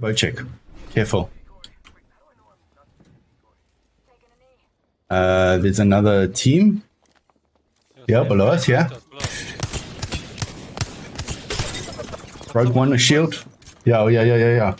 Wojciech, careful. Uh, there's another team. Yeah, below us, yeah. Rogue one, a shield. Yeah, oh, yeah, yeah, yeah, yeah.